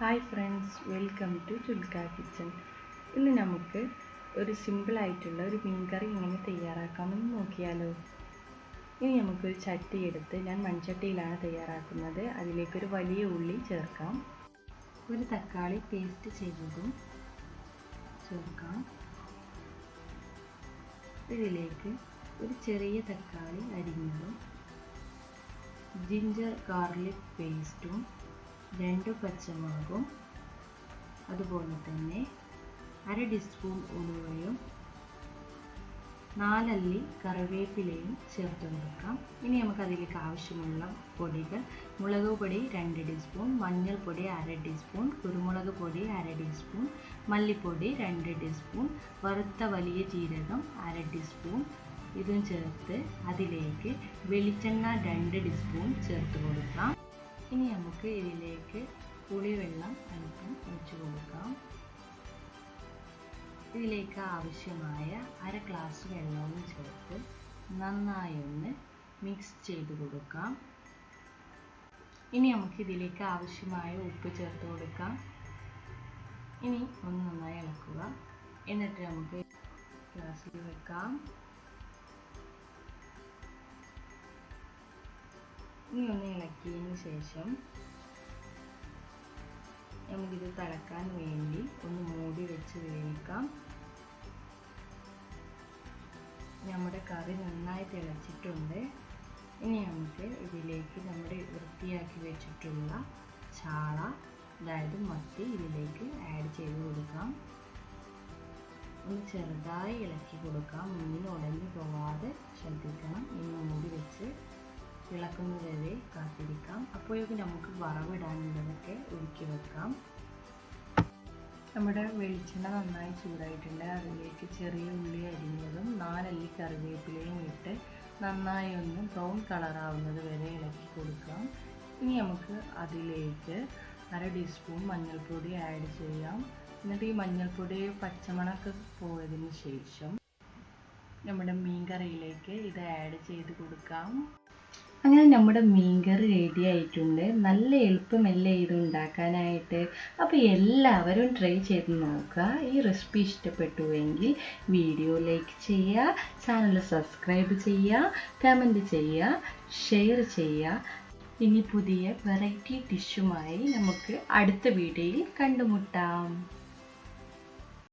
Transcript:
Hi friends welcome to Chulka kitchen ഇന്ന് നമുക്ക് ഒരു സിമ്പിളായിട്ടുള്ള ഒരു മീൻ കറി എങ്ങനെ തയ്യാറാക്കാമെന്ന് നോക്കിയാലോ. ഇനി നമുക്കൊരു ചട്ടി എടുത്ത് ഞാൻ മൺചട്ടിയിലാണ് തയ്യാറാക്കുന്നത്. അതിലേക്കൊരു വലിയ ഉള്ളി ചേർക്കാം. ഒരു തക്കാളി പേസ്റ്റ് ചെയ്തതും ചേർക്കാം. ഇതിലേക്ക് ഒരു ചെറിയ തക്കാളി അരിഞ്ഞതും ജിഞ്ചർ ഗാർലിക് പേസ്റ്റും രണ്ട് പച്ചമുളകും അതുപോലെ തന്നെ അര ടീസ്പൂൺ ഉലുവയും നാലല്ലി കറിവേപ്പിലയും ചേർത്ത് കൊടുക്കാം. ഇനി നമുക്ക് അതിലേക്ക് ആവശ്യമുള്ള പൊടികൾ മുളക് പൊടി രണ്ട് ടീസ്പൂൺ മഞ്ഞൾപ്പൊടി അര ടീസ്പൂൺ കുരുമുളക് പൊടി അര ടീസ്പൂൺ മല്ലിപ്പൊടി രണ്ട് ടീസ്പൂൺ വറുത്ത വലിയ ജീരകം അര ടീസ്പൂൺ ഇതും ചേർത്ത് അതിലേക്ക് വെളിച്ചെണ്ണ രണ്ട് ടീസ്പൂൺ ചേർത്ത് കൊടുക്കാം. ഇനി നമുക്ക് ഇതിലേക്ക് പുളിവെള്ളം അല്പം ഒഴിച്ചു കൊടുക്കാം. ഇതിലേക്ക് ആവശ്യമായ അര ഗ്ലാസ് വെള്ളവും ചേർത്ത് നന്നായി ഒന്ന് മിക്സ് ചെയ്ത് കൊടുക്കാം. ഇനി നമുക്ക് ഇതിലേക്ക് ആവശ്യമായ ഉപ്പ് ചേർത്ത് കൊടുക്കാം. ഇനി ഒന്ന് നന്നായി ഇളക്കുക. എന്നിട്ട് നമുക്ക് ഗ്ലാസ്സിൽ വെക്കാം. ഇനി ഒന്ന് ഇളക്കിയതിന് ശേഷം നമുക്കിത് തിളക്കാൻ വേണ്ടി ഒന്ന് മൂടി വെച്ച് വേവിക്കാം. നമ്മുടെ കറി നന്നായി തിളച്ചിട്ടുണ്ട്. ഇനി നമുക്ക് ഇതിലേക്ക് നമ്മുടെ വൃത്തിയാക്കി വെച്ചിട്ടുള്ള ചാള അതായത് മത്തി ഇതിലേക്ക് ആഡ് ചെയ്ത് കൊടുക്കാം. ഒന്ന് ചെറുതായി ഇളക്കി കൊടുക്കാം. മീൻ ഉടഞ്ഞു പോവാതെ ശ്രദ്ധിക്കണം. ഇനി മൂടി വെച്ച് ഇളക്കുന്നത് വരെ കാത്തിരിക്കാം അപ്പോഴേക്കും നമുക്ക് വറവിടാനുള്ളതൊക്കെ ഒരുക്കി വെക്കാം. നമ്മുടെ വെളിച്ചെണ്ണ നന്നായി ചൂടായിട്ടുണ്ട്. അതിലേക്ക് ചെറിയ ഉള്ളി അരിഞ്ഞതും നാലല്ലി കറിവേപ്പിലയും ഇട്ട് നന്നായി ഒന്ന് ബ്രൗൺ കളറാവുന്നത് വരെ ഇളക്കി കൊടുക്കാം. ഇനി നമുക്ക് അതിലേക്ക് അര ടീസ്പൂൺ മഞ്ഞൾപ്പൊടി ആഡ് ചെയ്യാം. എന്നിട്ട് ഈ മഞ്ഞൾപ്പൊടി പച്ചമണക്ക് പോയതിന് ശേഷം നമ്മുടെ മീൻ കറിയിലേക്ക് ഇത് ആഡ് ചെയ്ത് കൊടുക്കാം. അങ്ങനെ നമ്മുടെ മീൻകറി റെഡി ആയിട്ടുണ്ട്. നല്ല എളുപ്പമല്ലേ ഇത് ഉണ്ടാക്കാനായിട്ട്? അപ്പോൾ എല്ലാവരും ട്രൈ ചെയ്ത് നോക്കുക. ഈ റെസിപ്പി ഇഷ്ടപ്പെട്ടുവെങ്കിൽ വീഡിയോ ലൈക്ക് ചെയ്യുക ചാനൽ സബ്സ്ക്രൈബ് ചെയ്യുക കമന്റ് ചെയ്യുക ഷെയർ ചെയ്യുക. ഇനി പുതിയ വെറൈറ്റി ഡിഷുമായി നമുക്ക് അടുത്ത വീഡിയോയിൽ കണ്ടുമുട്ടാം.